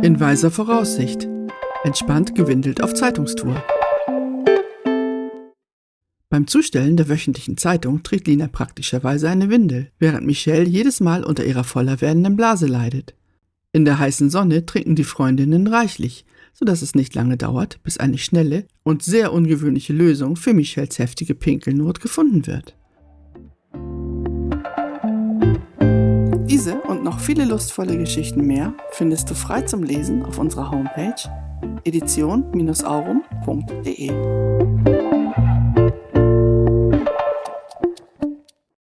In weiser Voraussicht. Entspannt gewindelt auf Zeitungstour. Beim Zustellen der wöchentlichen Zeitung trägt Lina praktischerweise eine Windel, während Michelle jedes Mal unter ihrer voller werdenden Blase leidet. In der heißen Sonne trinken die Freundinnen reichlich, sodass es nicht lange dauert, bis eine schnelle und sehr ungewöhnliche Lösung für Michelles heftige Pinkelnot gefunden wird. Diese und noch viele lustvolle Geschichten mehr findest du frei zum Lesen auf unserer Homepage edition-aurum.de.